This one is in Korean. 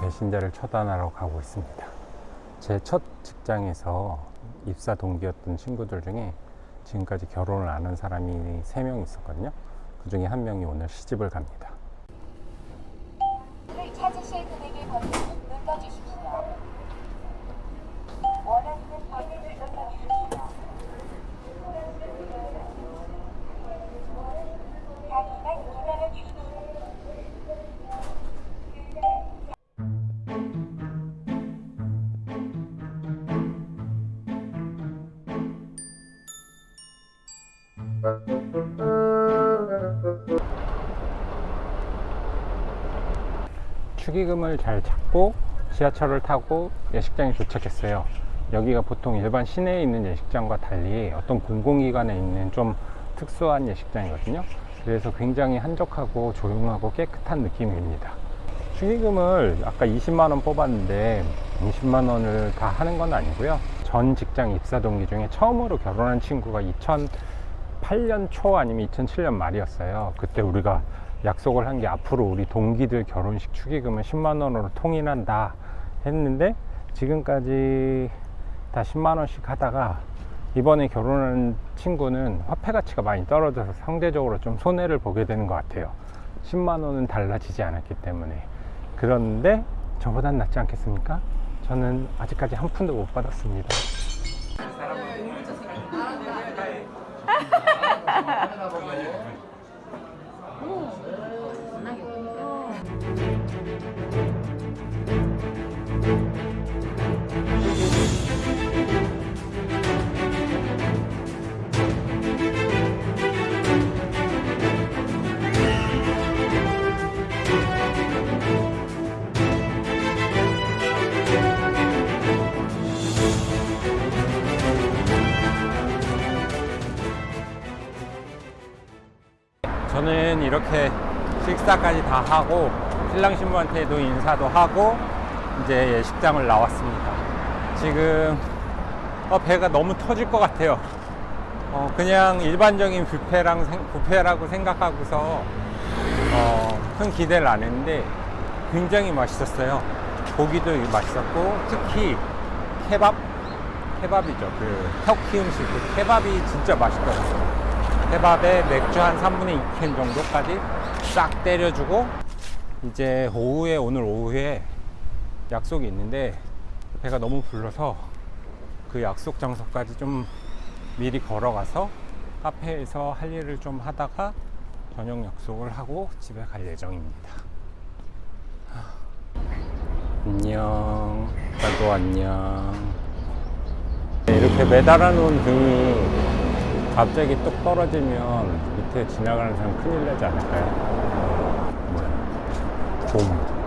배신자를 처단하러 가고 있습니다. 제 첫 직장에서 입사 동기였던 친구들 중에 지금까지 결혼을 안 한 사람이 3명 있었거든요. 그 중에 한 명이 오늘 시집을 갑니다. 축의금을 잘 찾고 지하철을 타고 예식장에 도착했어요. 여기가 보통 일반 시내에 있는 예식장과 달리 어떤 공공기관에 있는 좀 특수한 예식장이거든요. 그래서 굉장히 한적하고 조용하고 깨끗한 느낌입니다. 축의금을 아까 20만원 뽑았는데 20만원을 다 하는 건 아니고요. 전 직장 입사 동기 중에 처음으로 결혼한 친구가 2008년 초 아니면 2007년 말이었어요. 그때 우리가 약속을 한 게 앞으로 우리 동기들 결혼식 축의금은 10만 원으로 통일한다 했는데 지금까지 다 10만 원씩 하다가 이번에 결혼한 친구는 화폐 가치가 많이 떨어져서 상대적으로 좀 손해를 보게 되는 것 같아요 10만 원은 달라지지 않았기 때문에 그런데 저보단 낫지 않겠습니까? 저는 아직까지 한 푼도 못 받았습니다 오, 워낙에 저는 이렇게 식사까지 다 하고 신랑 신부한테도 인사도 하고 이제 예식장을 나왔습니다. 지금 어, 배가 너무 터질 것 같아요. 어, 그냥 일반적인 뷔페랑 생- 뷔페라고 생각하고서 어, 큰 기대를 안 했는데 굉장히 맛있었어요. 고기도 맛있었고 특히 케밥 케밥이죠. 그 터키 음식 그 케밥이 진짜 맛있더라고요. 케밥에 맥주 한 3분의 2캔 정도까지 싹 때려주고 이제 오후에 오늘 오후에 약속이 있는데 배가 너무 불러서 그 약속 장소까지 좀 미리 걸어가서 카페에서 할 일을 좀 하다가 저녁 약속을 하고 집에 갈 예정입니다. 안녕. 나도 안녕. 네, 이렇게 매달아 놓은 등이 갑자기 뚝 떨어지면 밑에 지나가는 사람 큰일 나지 않을까요? 뭐